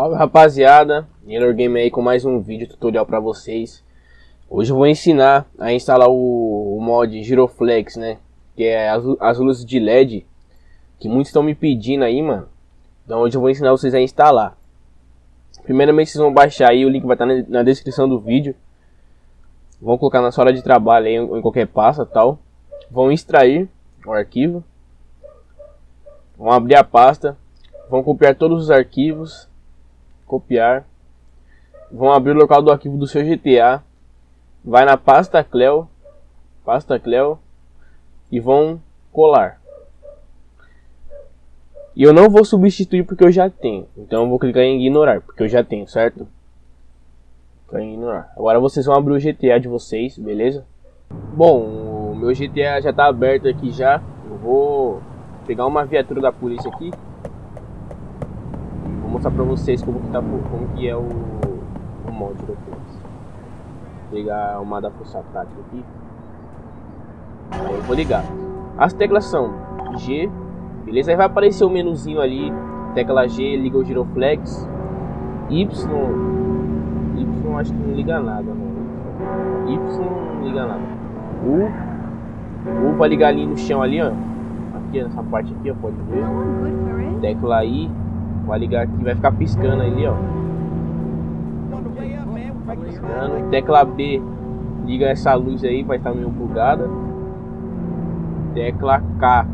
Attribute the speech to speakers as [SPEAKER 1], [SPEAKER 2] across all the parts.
[SPEAKER 1] Salve rapaziada, Nilor Game aí com mais um vídeo tutorial pra vocês. Hoje eu vou ensinar a instalar o, o mod Giroflex, né? Que é as, as luzes de LED Que muitos estão me pedindo aí, mano. Então hoje eu vou ensinar vocês a instalar. Primeiramente vocês vão baixar aí, o link vai estar na, na descrição do vídeo. Vão colocar na sua hora de trabalho aí, em qualquer pasta tal. Vão extrair o arquivo. Vão abrir a pasta. Vão copiar todos os arquivos copiar, vão abrir o local do arquivo do seu GTA, vai na pasta Cleo, pasta Cleo e vão colar. E eu não vou substituir porque eu já tenho, então eu vou clicar em ignorar, porque eu já tenho, certo? Clicar em ignorar. Agora vocês vão abrir o GTA de vocês, beleza? Bom, o meu GTA já está aberto aqui já, eu vou pegar uma viatura da polícia aqui mostrar pra vocês como que, tá, como que é o, o mod ligar uma da força tática aqui. Aí eu vou ligar. As teclas são G, beleza? Aí vai aparecer o menuzinho ali, tecla G, liga o giroflex. Y, Y acho que não liga nada, não. Y não liga nada. U, U vai ligar ali no chão ali, ó. Aqui nessa parte aqui, ó, pode ver. Tecla I, Vai ligar aqui, vai ficar piscando ali, ó. piscando. Tecla B, liga essa luz aí, vai estar meio bugada. Tecla K,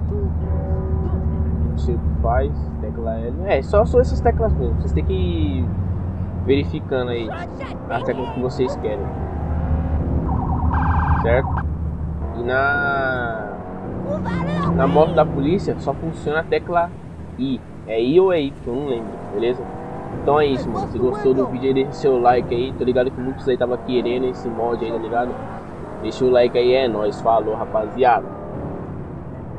[SPEAKER 1] não sei o que faz. Tecla L, é, só são essas teclas mesmo. Vocês têm que ir verificando aí as teclas que vocês querem. Certo? E na na moto da polícia só funciona a tecla I. É I ou é Y, não lembro, beleza? Então é isso, mano. Se gostou do vídeo aí, deixa seu like aí. Tô ligado que muitos aí tava querendo esse mod aí, tá ligado? Deixa o like aí, é nóis. Falou, rapaziada.